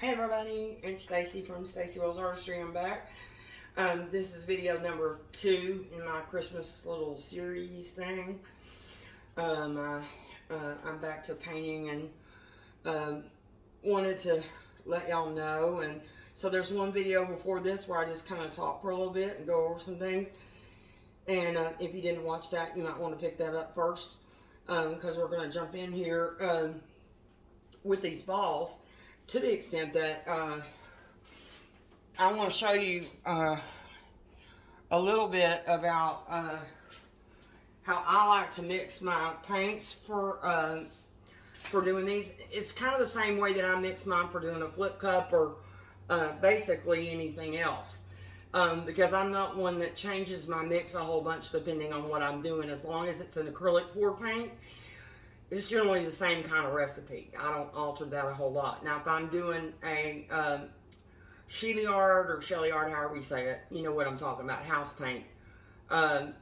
Hey everybody, it's Stacy from Stacy Rose Artistry. I'm back. Um, this is video number two in my Christmas little series thing. Um, I, uh, I'm back to painting and um, wanted to let y'all know. And so there's one video before this where I just kind of talk for a little bit and go over some things. And uh, if you didn't watch that, you might want to pick that up first because um, we're going to jump in here um, with these balls to the extent that uh, I want to show you uh, a little bit about uh, how I like to mix my paints for uh, for doing these. It's kind of the same way that I mix mine for doing a flip cup or uh, basically anything else. Um, because I'm not one that changes my mix a whole bunch depending on what I'm doing. As long as it's an acrylic pour paint, it's generally the same kind of recipe. I don't alter that a whole lot. Now, if I'm doing a um, Sheely art or Shelly art, however you say it, you know what I'm talking about, house paint, um,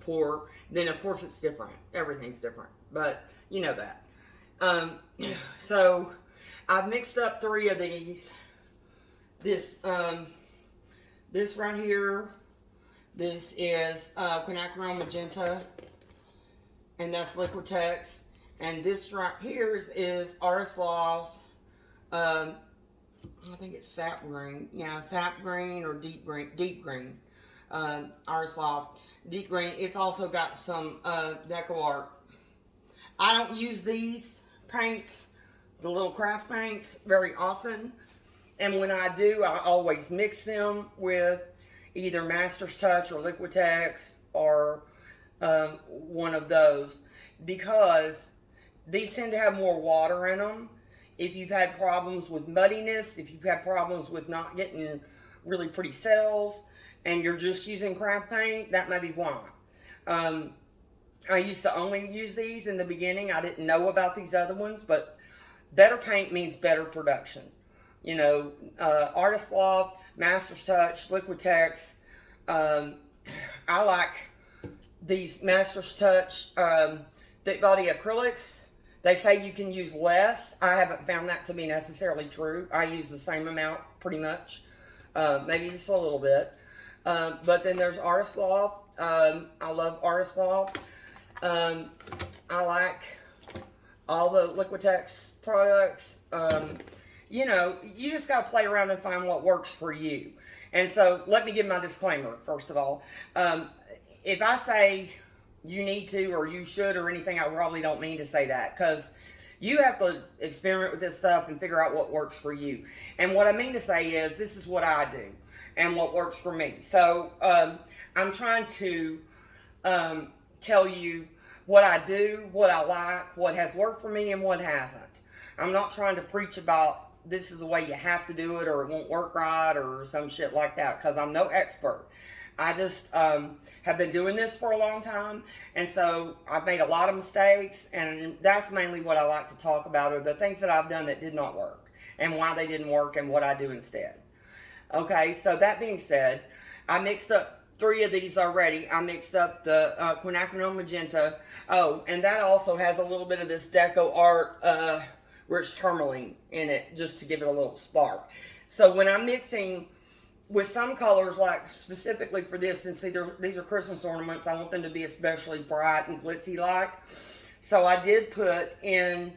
pour, then of course it's different. Everything's different, but you know that. Um, so I've mixed up three of these. This, um, this right here, this is uh, quinacridone magenta, and that's Liquitex. And this right here is, is um, I think it's sap green. Yeah, sap green or deep green. Deep green. Um, Artist Deep green. It's also got some uh, Deco Art. I don't use these paints, the little craft paints, very often. And when I do, I always mix them with either Master's Touch or Liquitex or um, one of those because these tend to have more water in them. If you've had problems with muddiness, if you've had problems with not getting really pretty cells, and you're just using craft paint, that may be why. Um, I used to only use these in the beginning. I didn't know about these other ones, but better paint means better production. You know, uh, Artist Loft, Master's Touch, Liquitex. Um, I like these Master's Touch um, thick body acrylics. They say you can use less. I haven't found that to be necessarily true. I use the same amount pretty much, uh, maybe just a little bit. Um, but then there's Artist Loft. Um, I love Artist Loft. Um, I like all the Liquitex products. Um, you know, you just got to play around and find what works for you. And so let me give my disclaimer, first of all. Um, if I say you need to or you should or anything, I probably don't mean to say that because you have to experiment with this stuff and figure out what works for you. And what I mean to say is this is what I do and what works for me. So um, I'm trying to um, tell you what I do, what I like, what has worked for me and what hasn't. I'm not trying to preach about this is the way you have to do it or it won't work right or some shit like that because I'm no expert. I just um, have been doing this for a long time, and so I've made a lot of mistakes, and that's mainly what I like to talk about are the things that I've done that did not work, and why they didn't work, and what I do instead. Okay, so that being said, I mixed up three of these already. I mixed up the uh, quinacridone magenta. Oh, and that also has a little bit of this deco art uh, rich tourmaline in it, just to give it a little spark. So when I'm mixing with some colors, like specifically for this, and see, these are Christmas ornaments. I want them to be especially bright and glitzy-like. So I did put in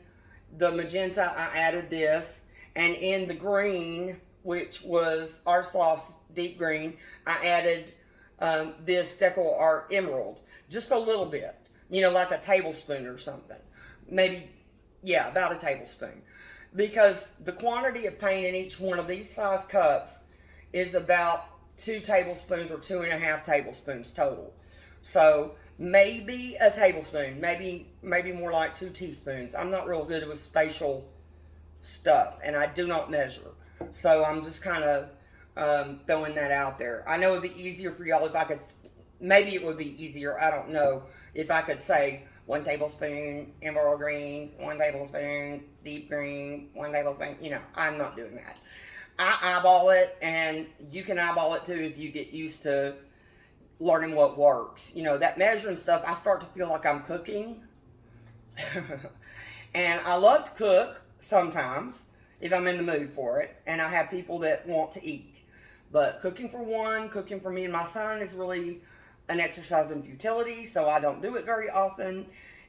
the magenta, I added this, and in the green, which was Artist Loft's deep green, I added um, this Deco Art Emerald, just a little bit, you know, like a tablespoon or something. Maybe, yeah, about a tablespoon. Because the quantity of paint in each one of these size cups is about two tablespoons or two and a half tablespoons total. So maybe a tablespoon, maybe maybe more like two teaspoons. I'm not real good with spatial stuff, and I do not measure. So I'm just kind of um, throwing that out there. I know it'd be easier for y'all if I could, maybe it would be easier, I don't know, if I could say one tablespoon emerald green, one tablespoon deep green, one tablespoon, you know, I'm not doing that. I eyeball it, and you can eyeball it too if you get used to learning what works. You know, that measuring stuff, I start to feel like I'm cooking. and I love to cook sometimes. if I'm in the mood for it, and I have people that want to eat. But cooking for one, cooking for me and my son is really an exercise in futility, so I don't do it very often.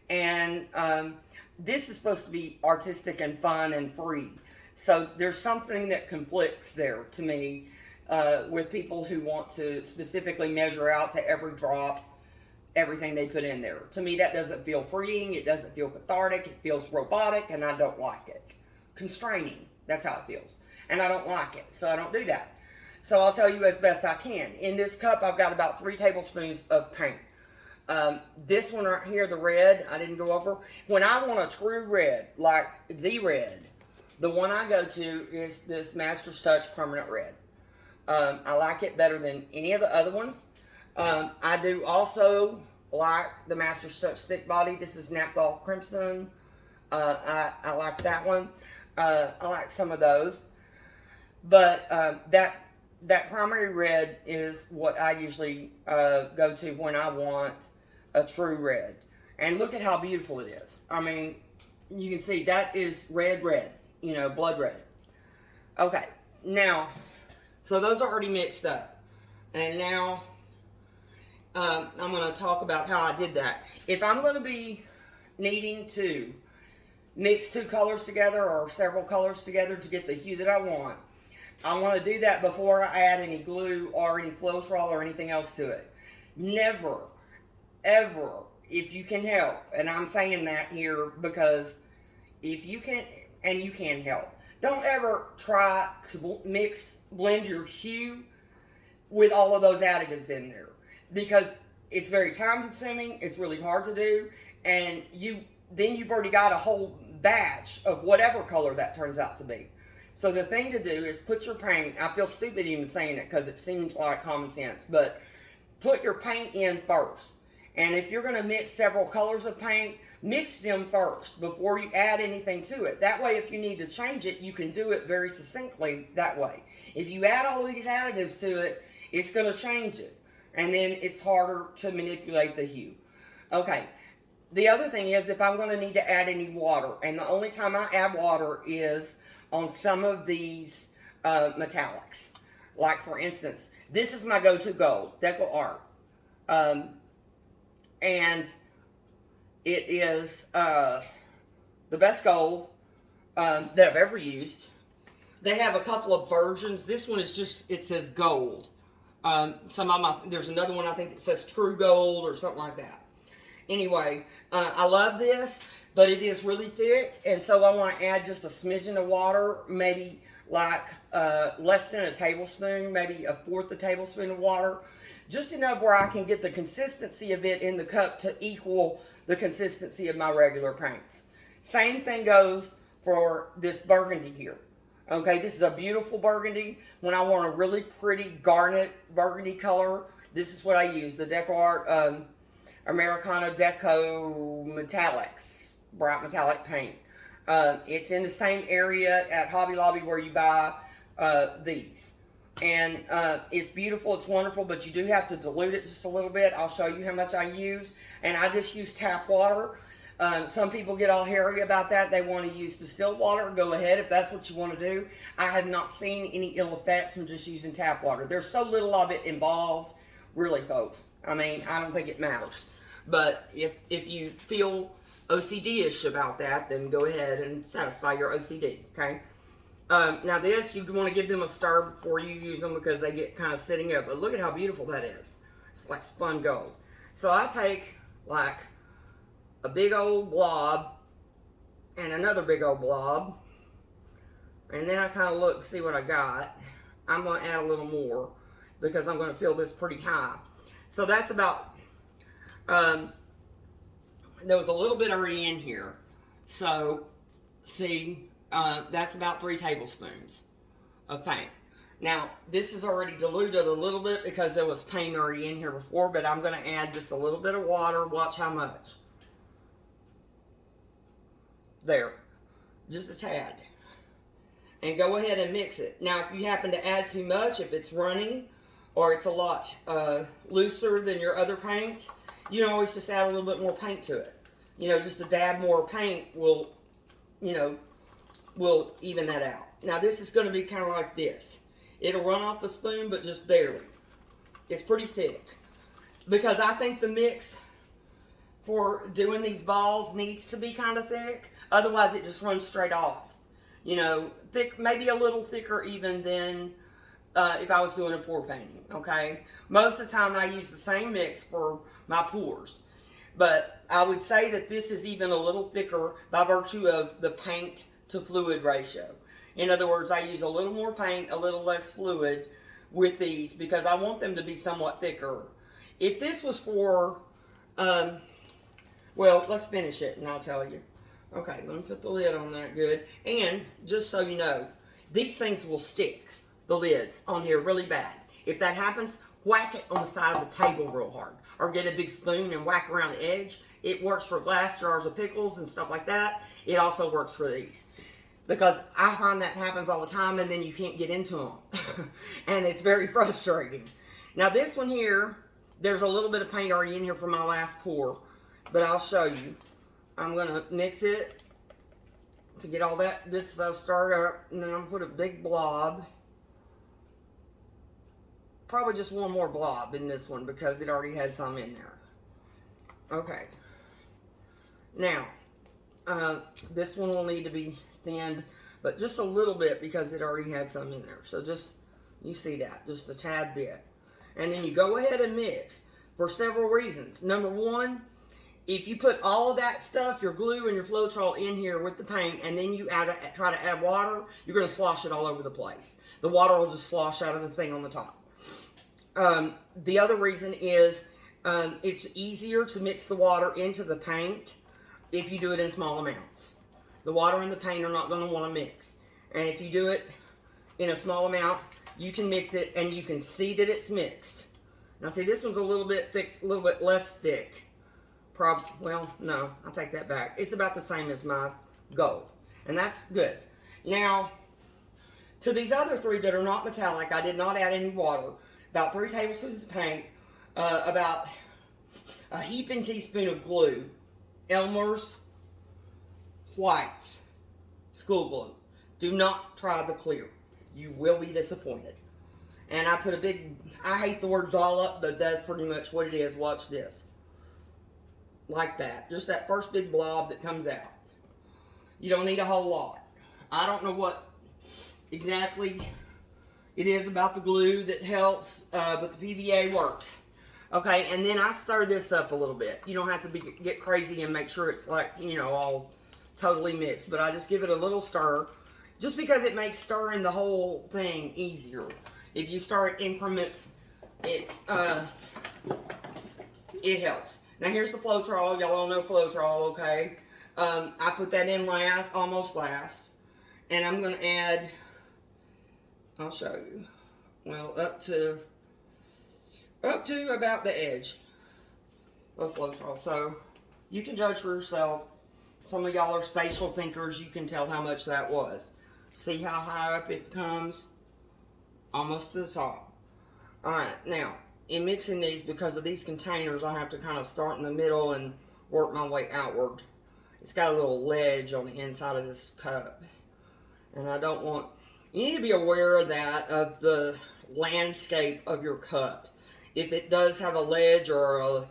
And um, this is supposed to be artistic and fun and free. So there's something that conflicts there to me uh, with people who want to specifically measure out to every drop everything they put in there. To me, that doesn't feel freeing. It doesn't feel cathartic. It feels robotic, and I don't like it. Constraining. That's how it feels. And I don't like it, so I don't do that. So I'll tell you as best I can. In this cup, I've got about three tablespoons of paint. Um, this one right here, the red, I didn't go over. When I want a true red, like the red, the one I go to is this Master's Touch Permanent Red. Um, I like it better than any of the other ones. Um, I do also like the Master's Touch Thick Body. This is Naphthol Crimson. Uh, I, I like that one. Uh, I like some of those. But um, that that primary red is what I usually uh, go to when I want a true red. And look at how beautiful it is. I mean, you can see that is red, red, you know, blood red. Okay, now, so those are already mixed up. And now, um, I'm going to talk about how I did that. If I'm going to be needing to mix two colors together or several colors together to get the hue that I want, I want to do that before I add any glue or any Floetrol or anything else to it. Never, ever, if you can help, and I'm saying that here because if you can, and you can help, don't ever try to mix, blend your hue with all of those additives in there because it's very time consuming, it's really hard to do, and you then you've already got a whole batch of whatever color that turns out to be. So the thing to do is put your paint, I feel stupid even saying it because it seems like common sense, but put your paint in first. And if you're going to mix several colors of paint, mix them first before you add anything to it. That way, if you need to change it, you can do it very succinctly that way. If you add all these additives to it, it's going to change it. And then it's harder to manipulate the hue. Okay. The other thing is if I'm going to need to add any water, and the only time I add water is on some of these uh, metallics. Like, for instance, this is my go-to gold, Deco Art. Um, and it is uh, the best gold um, that I've ever used. They have a couple of versions. This one is just, it says gold. Um, some of my, there's another one I think that says true gold or something like that. Anyway, uh, I love this but it is really thick, and so I want to add just a smidgen of water, maybe like uh, less than a tablespoon, maybe a fourth a tablespoon of water, just enough where I can get the consistency of it in the cup to equal the consistency of my regular paints. Same thing goes for this burgundy here. Okay, this is a beautiful burgundy. When I want a really pretty garnet burgundy color, this is what I use, the Deco Art um, Americana Deco Metallics bright metallic paint. Uh, it's in the same area at Hobby Lobby where you buy uh, these. And uh, it's beautiful, it's wonderful, but you do have to dilute it just a little bit. I'll show you how much I use. And I just use tap water. Um, some people get all hairy about that. They want to use distilled water. Go ahead if that's what you want to do. I have not seen any ill effects from just using tap water. There's so little of it involved, really, folks. I mean, I don't think it matters. But if, if you feel OCD-ish about that, then go ahead and satisfy your OCD, okay? Um, now this, you want to give them a stir before you use them because they get kind of sitting up. But look at how beautiful that is. It's like spun gold. So I take like a big old blob and another big old blob. And then I kind of look see what I got. I'm going to add a little more because I'm going to fill this pretty high. So that's about um, there was a little bit already in here. So, see, uh, that's about three tablespoons of paint. Now, this is already diluted a little bit because there was paint already in here before, but I'm going to add just a little bit of water. Watch how much. There. Just a tad. And go ahead and mix it. Now, if you happen to add too much, if it's runny or it's a lot uh, looser than your other paints, you can always just add a little bit more paint to it. You know, just a dab more paint will, you know, will even that out. Now this is going to be kind of like this. It'll run off the spoon, but just barely. It's pretty thick. Because I think the mix for doing these balls needs to be kind of thick. Otherwise, it just runs straight off. You know, thick, maybe a little thicker even than uh, if I was doing a pour painting, okay? Most of the time, I use the same mix for my pours. But I would say that this is even a little thicker by virtue of the paint to fluid ratio. In other words, I use a little more paint, a little less fluid with these because I want them to be somewhat thicker. If this was for, um, well, let's finish it and I'll tell you. Okay, let me put the lid on that good. And just so you know, these things will stick, the lids on here really bad. If that happens, whack it on the side of the table real hard. Or get a big spoon and whack around the edge. It works for glass jars of pickles and stuff like that. It also works for these. Because I find that happens all the time and then you can't get into them. and it's very frustrating. Now this one here, there's a little bit of paint already in here from my last pour. But I'll show you. I'm to mix it to get all that good stuff started up. And then I'm put a big blob probably just one more blob in this one because it already had some in there. Okay. Now, uh, this one will need to be thinned, but just a little bit because it already had some in there. So just, you see that, just a tad bit. And then you go ahead and mix for several reasons. Number one, if you put all of that stuff, your glue and your Floetrol in here with the paint, and then you add a, try to add water, you're going to slosh it all over the place. The water will just slosh out of the thing on the top. Um, the other reason is um, it's easier to mix the water into the paint if you do it in small amounts. The water and the paint are not going to want to mix. And if you do it in a small amount, you can mix it and you can see that it's mixed. Now see, this one's a little bit thick, a little bit less thick. Prob well, no, I'll take that back. It's about the same as my gold. And that's good. Now, to these other three that are not metallic, I did not add any water about three tablespoons of paint, uh, about a heaping teaspoon of glue, Elmer's white school glue. Do not try the clear. You will be disappointed. And I put a big, I hate the words all up, but that's pretty much what it is. Watch this. Like that. Just that first big blob that comes out. You don't need a whole lot. I don't know what exactly it is about the glue that helps, uh, but the PVA works. Okay, and then I stir this up a little bit. You don't have to be, get crazy and make sure it's like, you know, all totally mixed. But I just give it a little stir, just because it makes stirring the whole thing easier. If you start increments, it, uh, it helps. Now here's the Floetrol. Y'all all know Floetrol, okay? Um, I put that in last, almost last. And I'm going to add I'll show you. Well, up to up to about the edge of Floetrol. So you can judge for yourself. Some of y'all are spatial thinkers. You can tell how much that was. See how high up it comes? Almost to the top. Alright, now, in mixing these, because of these containers, I have to kind of start in the middle and work my way outward. It's got a little ledge on the inside of this cup. And I don't want you need to be aware of that, of the landscape of your cup. If it does have a ledge or a,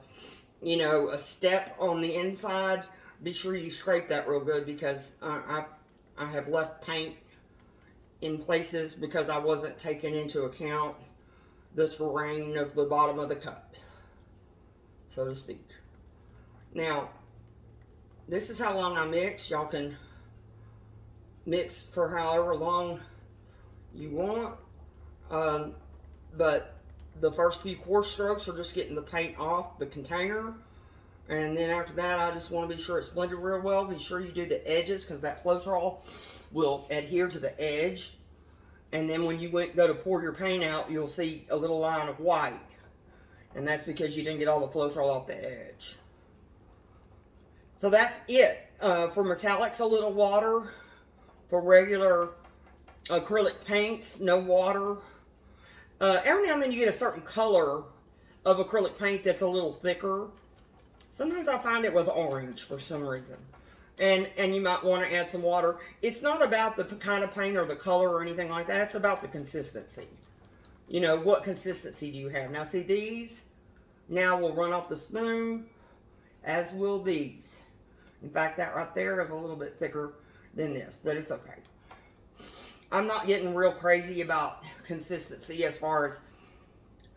you know, a step on the inside, be sure you scrape that real good because uh, I, I have left paint in places because I wasn't taking into account the terrain of the bottom of the cup, so to speak. Now, this is how long I mix. Y'all can mix for however long you want. Um, but the first few coarse strokes are just getting the paint off the container. And then after that, I just want to be sure it's blended real well. Be sure you do the edges because that Floetrol will adhere to the edge. And then when you went, go to pour your paint out, you'll see a little line of white. And that's because you didn't get all the Floetrol off the edge. So that's it. Uh, for metallics, a little water. For regular acrylic paints, no water. Uh, every now and then you get a certain color of acrylic paint that's a little thicker. Sometimes I find it with orange for some reason. and and you might want to add some water. It's not about the kind of paint or the color or anything like that. It's about the consistency. You know, what consistency do you have? Now, see these? Now will run off the spoon, as will these. In fact, that right there is a little bit thicker than this, but it's okay. I'm not getting real crazy about consistency as far as,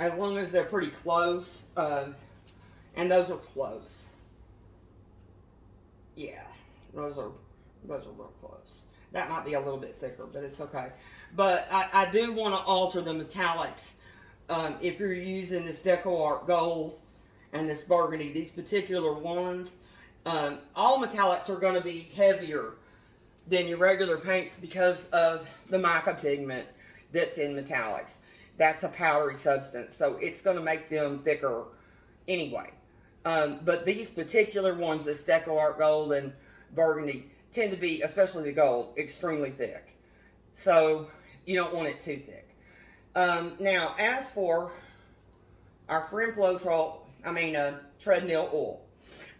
as long as they're pretty close, uh, and those are close. Yeah, those are, those are real close. That might be a little bit thicker, but it's okay. But I, I do want to alter the metallics. Um, if you're using this Deco Art Gold and this Burgundy, these particular ones, um, all metallics are going to be heavier than your regular paints because of the mica pigment that's in metallics. That's a powdery substance, so it's going to make them thicker anyway. Um, but these particular ones, this Deco Art Gold and Burgundy, tend to be, especially the gold, extremely thick. So you don't want it too thick. Um, now, as for our friend Floetrol, I mean uh, treadmill oil.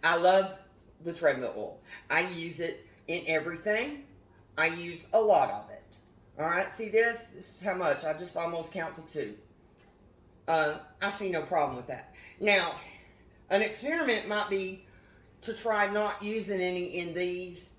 I love the treadmill oil. I use it in everything. I use a lot of it. All right, see this? This is how much. I just almost count to two. Uh, I see no problem with that. Now, an experiment might be to try not using any in these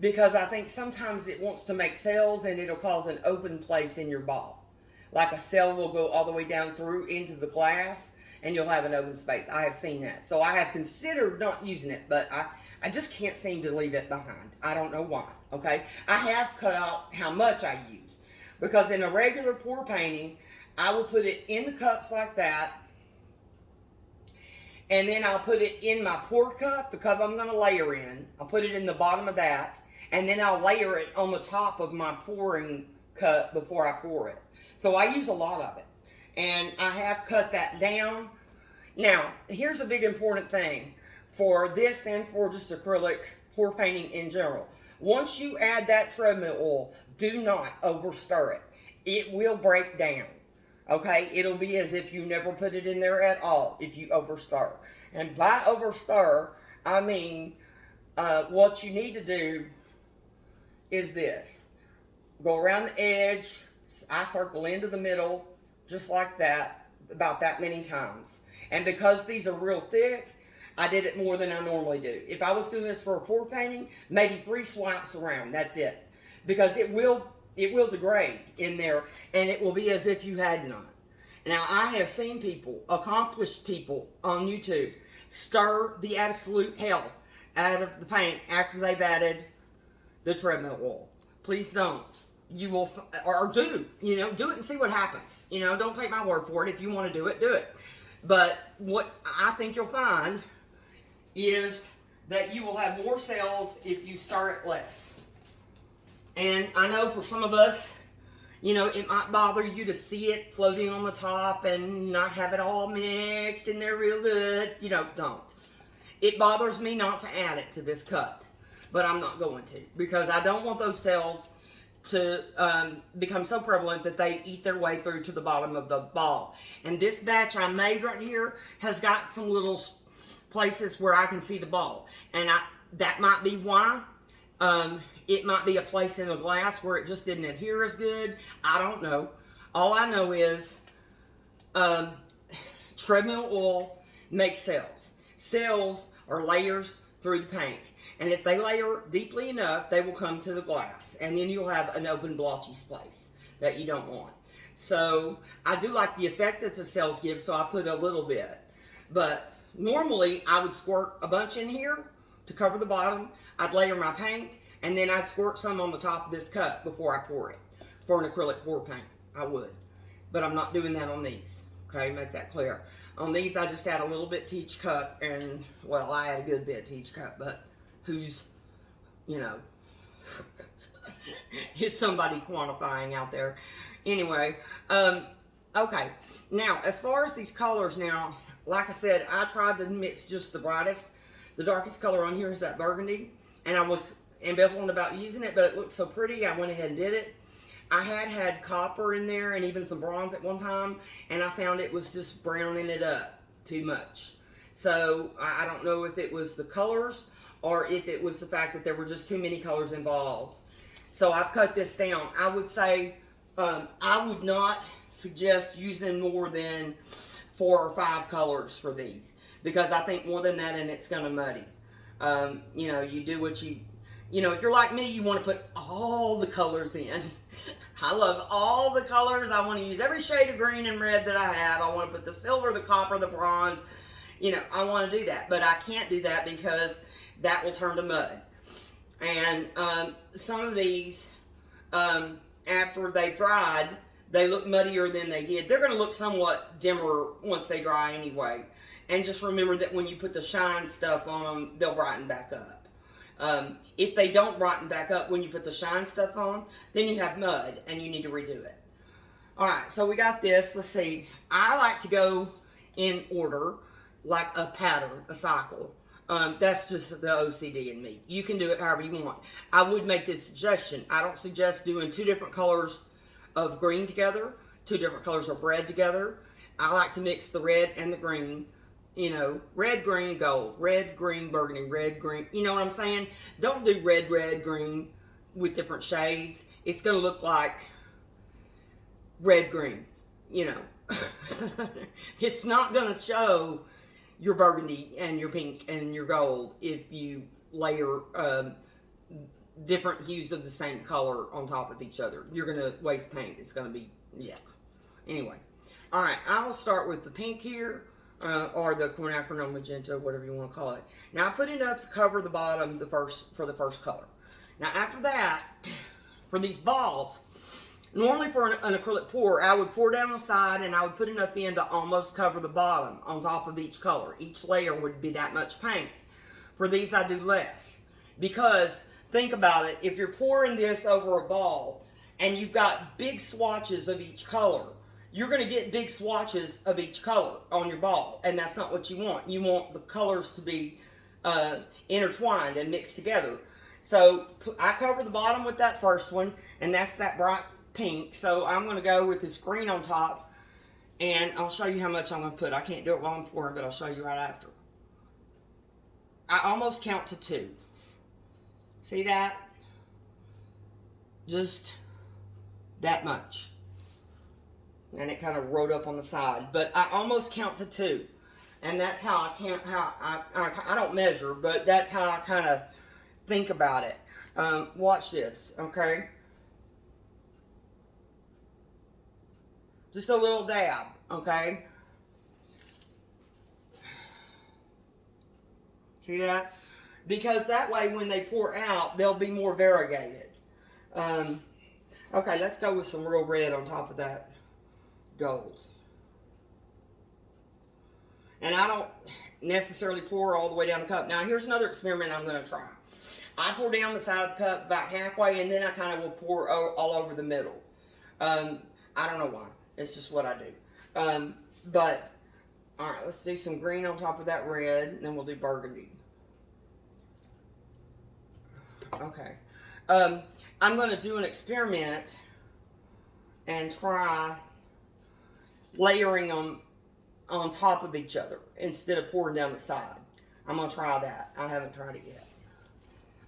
because I think sometimes it wants to make cells and it'll cause an open place in your ball. Like a cell will go all the way down through into the glass and you'll have an open space. I have seen that. So I have considered not using it, but I, I just can't seem to leave it behind. I don't know why, okay? I have cut out how much I use because in a regular pour painting, I will put it in the cups like that and then I'll put it in my pour cup, the cup I'm going to layer in. I'll put it in the bottom of that and then I'll layer it on the top of my pouring cup before I pour it. So I use a lot of it. And I have cut that down. Now, here's a big important thing for this and for just acrylic pour painting in general. Once you add that treadmill oil, do not over stir it. It will break down. Okay, it'll be as if you never put it in there at all if you over stir. And by over stir, I mean uh, what you need to do is this. Go around the edge, I circle into the middle, just like that, about that many times. And because these are real thick, I did it more than I normally do. If I was doing this for a pour painting, maybe three swipes around, that's it. Because it will it will degrade in there and it will be as if you had none. Now I have seen people, accomplished people on YouTube, stir the absolute hell out of the paint after they've added the treadmill oil. Please don't. You will, or do, you know, do it and see what happens. You know, don't take my word for it. If you want to do it, do it. But what I think you'll find is that you will have more cells if you start it less. And I know for some of us, you know, it might bother you to see it floating on the top and not have it all mixed in there real good. You know, don't. It bothers me not to add it to this cup but I'm not going to because I don't want those cells to um, become so prevalent that they eat their way through to the bottom of the ball. And this batch I made right here has got some little places where I can see the ball. And I, that might be why. Um, it might be a place in the glass where it just didn't adhere as good. I don't know. All I know is um, treadmill oil makes cells. Cells are layers through the paint. And if they layer deeply enough, they will come to the glass. And then you'll have an open blotchy place that you don't want. So I do like the effect that the cells give, so I put a little bit. But normally I would squirt a bunch in here to cover the bottom. I'd layer my paint, and then I'd squirt some on the top of this cup before I pour it. For an acrylic pour paint, I would. But I'm not doing that on these. Okay, make that clear. On these, I just add a little bit to each cup, and, well, I add a good bit to each cup, but who's, you know, is somebody quantifying out there. Anyway, um, okay. Now, as far as these colors now, like I said, I tried to mix just the brightest. The darkest color on here is that burgundy. And I was ambivalent about using it, but it looked so pretty, I went ahead and did it. I had had copper in there and even some bronze at one time, and I found it was just browning it up too much. So I don't know if it was the colors or if it was the fact that there were just too many colors involved. So I've cut this down. I would say um, I would not suggest using more than four or five colors for these because I think more than that and it's going to muddy. Um, you know, you do what you, you know, if you're like me, you want to put all the colors in. I love all the colors. I want to use every shade of green and red that I have. I want to put the silver, the copper, the bronze. You know, I want to do that, but I can't do that because that will turn to mud. And um, some of these, um, after they've dried, they look muddier than they did. They're going to look somewhat dimmer once they dry anyway. And just remember that when you put the shine stuff on them, they'll brighten back up. Um, if they don't brighten back up when you put the shine stuff on, then you have mud and you need to redo it. All right, so we got this. Let's see. I like to go in order, like a pattern, a cycle. Um, that's just the OCD in me. You can do it however you want. I would make this suggestion. I don't suggest doing two different colors of green together, two different colors of red together. I like to mix the red and the green. You know, red, green, gold, red, green, burgundy, red, green. You know what I'm saying? Don't do red, red, green with different shades. It's going to look like red, green. You know, it's not going to show your burgundy and your pink and your gold if you layer um, different hues of the same color on top of each other. You're going to waste paint. It's going to be, yeah. Anyway. All right, I'll start with the pink here, uh, or the quinacridone magenta, whatever you want to call it. Now, I put enough to cover the bottom the first for the first color. Now, after that, for these balls, Normally for an, an, acrylic pour, I would pour down the side and I would put enough in to almost cover the bottom on top of each color. Each layer would be that much paint. For these, I do less. Because, think about it, if you're pouring this over a ball and you've got big swatches of each color, you're going to get big swatches of each color on your ball. And that's not what you want. You want the colors to be uh, intertwined and mixed together. So I cover the bottom with that first one, and that's that bright pink. So I'm going to go with this green on top. And I'll show you how much I'm going to put. I can't do it while I'm pouring, but I'll show you right after. I almost count to two. See that? Just that much. And it kind of wrote up on the side. But I almost count to two. And that's how I count, how I, I, I don't measure, but that's how I kind of think about it. Um, watch this, okay? Just a little dab, okay? See that? Because that way when they pour out, they'll be more variegated. Um, okay, let's go with some real red on top of that gold. And I don't necessarily pour all the way down the cup. Now, here's another experiment I'm going to try. I pour down the side of the cup about halfway, and then I kind of will pour all over the middle. Um, I don't know why. It's just what I do. Um, but, all right, let's do some green on top of that red, and then we'll do burgundy. Okay. Um, I'm going to do an experiment and try layering them on top of each other instead of pouring down the side. I'm going to try that. I haven't tried it yet.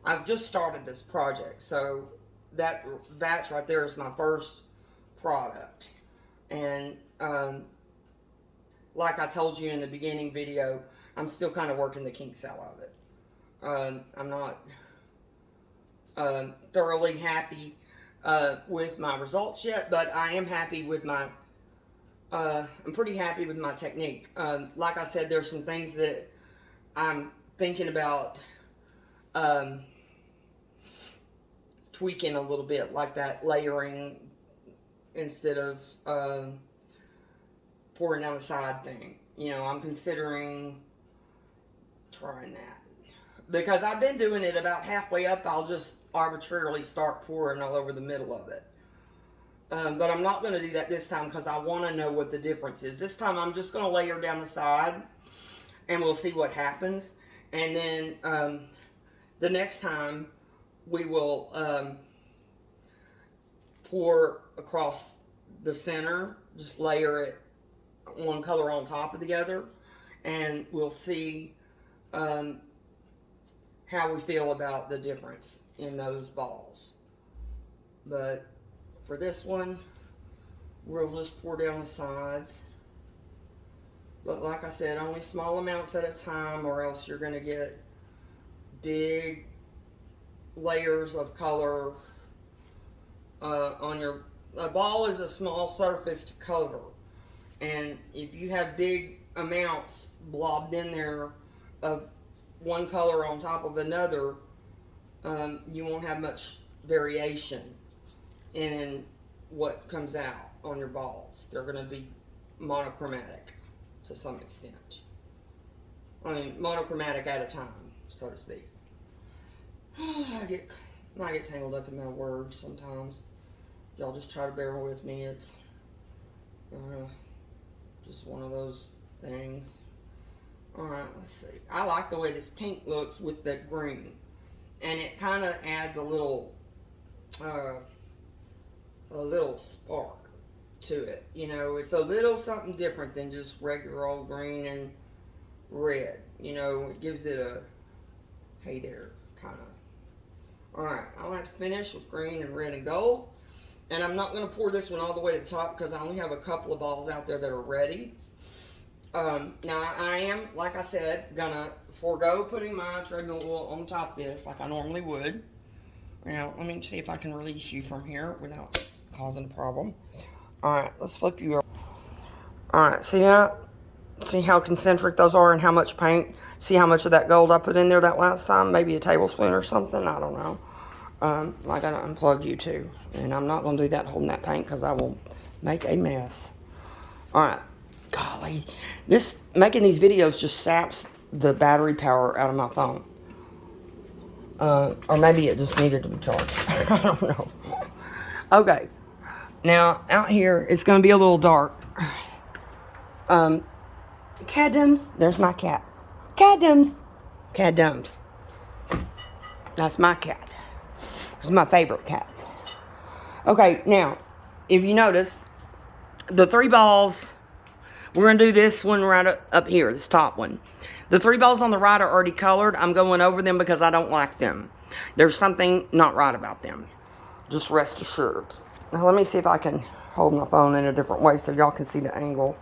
I've just started this project, so that batch right there is my first product. And um, like I told you in the beginning video, I'm still kind of working the kinks out of it. Um, I'm not um, thoroughly happy uh, with my results yet, but I am happy with my, uh, I'm pretty happy with my technique. Um, like I said, there's some things that I'm thinking about um, tweaking a little bit, like that layering instead of um, pouring down the side thing. You know, I'm considering trying that. Because I've been doing it about halfway up, I'll just arbitrarily start pouring all over the middle of it. Um, but I'm not going to do that this time because I want to know what the difference is. This time I'm just going to layer down the side and we'll see what happens. And then um, the next time we will um, pour across the center, just layer it one color on top of the other, and we'll see um, how we feel about the difference in those balls. But for this one, we'll just pour down the sides. But like I said, only small amounts at a time or else you're going to get big layers of color uh, on your... A ball is a small surface to cover. And if you have big amounts blobbed in there of one color on top of another, um, you won't have much variation in what comes out on your balls. They're going to be monochromatic to some extent. I mean, monochromatic at a time, so to speak. I get, I get tangled up in my words sometimes. Y'all just try to bear with me. It's uh, just one of those things. Alright, let's see. I like the way this pink looks with the green. And it kind of adds a little, uh, a little spark to it. You know, it's a little something different than just regular old green and red. You know, it gives it a, hey there, kind of. Alright, I like to finish with green and red and gold. And I'm not going to pour this one all the way to the top because I only have a couple of balls out there that are ready. Um, now I am, like I said, gonna forego putting my treadmill oil on top of this like I normally would. Now, let me see if I can release you from here without causing a problem. Alright, let's flip you over. Alright, see that? See how concentric those are and how much paint? See how much of that gold I put in there that last time? Maybe a tablespoon or something? I don't know. Um, I gotta unplug you too. And I'm not gonna do that holding that paint because I will make a mess. Alright, golly, this making these videos just saps the battery power out of my phone. Uh, or maybe it just needed to be charged. I don't know. Okay. Now, out here, it's going to be a little dark. Um, Cadums. There's my cat. Cadums. Cadums. That's my cat. It's my favorite cat. Okay, now, if you notice, the three balls we're going to do this one right up here, this top one. The three balls on the right are already colored. I'm going over them because I don't like them. There's something not right about them. Just rest assured. Now let me see if I can hold my phone in a different way so y'all can see the angle.